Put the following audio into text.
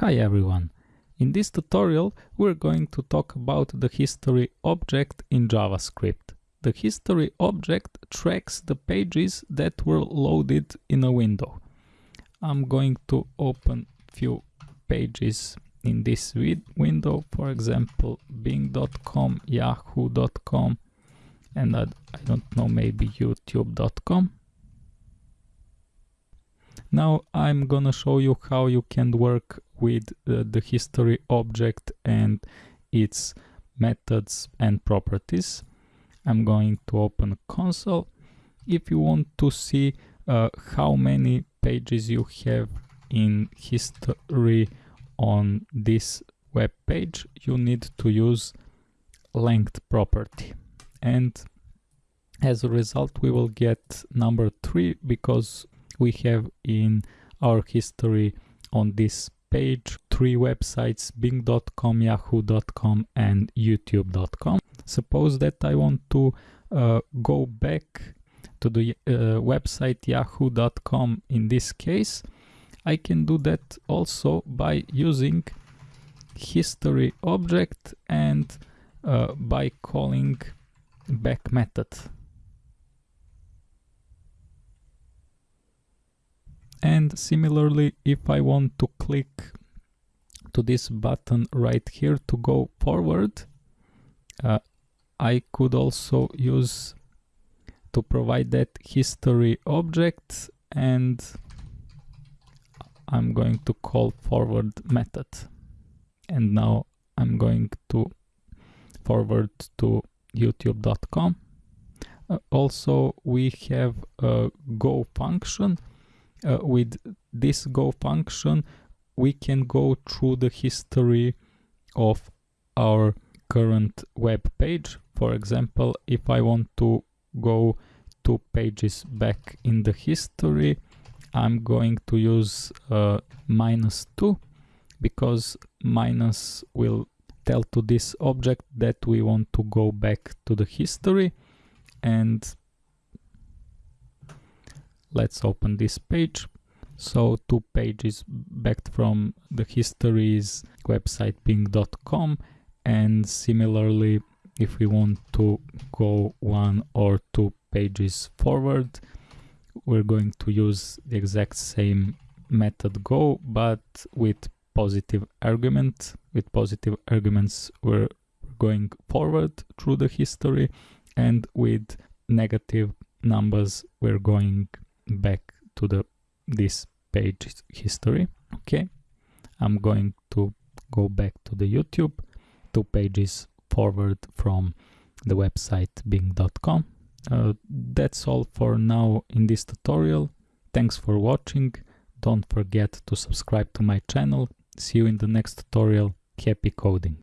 Hi everyone! In this tutorial we're going to talk about the history object in JavaScript. The history object tracks the pages that were loaded in a window. I'm going to open few pages in this window, for example bing.com, yahoo.com and I, I don't know, maybe youtube.com. Now I'm gonna show you how you can work with uh, the history object and its methods and properties. I'm going to open console. If you want to see uh, how many pages you have in history on this web page, you need to use length property. And as a result, we will get number three because we have in our history on this page three websites bing.com yahoo.com and youtube.com suppose that i want to uh, go back to the uh, website yahoo.com in this case. I can do that also by using history object and uh, by calling back method and similarly if I want to click to this button right here to go forward uh, I could also use to provide that history object and I'm going to call forward method. And now I'm going to forward to youtube.com uh, also we have a go function uh, with this go function we can go through the history of our current web page. For example if I want to go two pages back in the history I'm going to use uh, minus 2 because minus will tell to this object that we want to go back to the history. And let's open this page. So two pages back from the histories website bing.com and similarly if we want to go one or two pages forward we're going to use the exact same method go but with positive argument. With positive arguments we're going forward through the history and with negative numbers we're going back to the this page history. Okay. I'm going to go back to the youtube. Two pages forward from the website bing.com uh, that's all for now in this tutorial. Thanks for watching. Don't forget to subscribe to my channel. See you in the next tutorial. Happy coding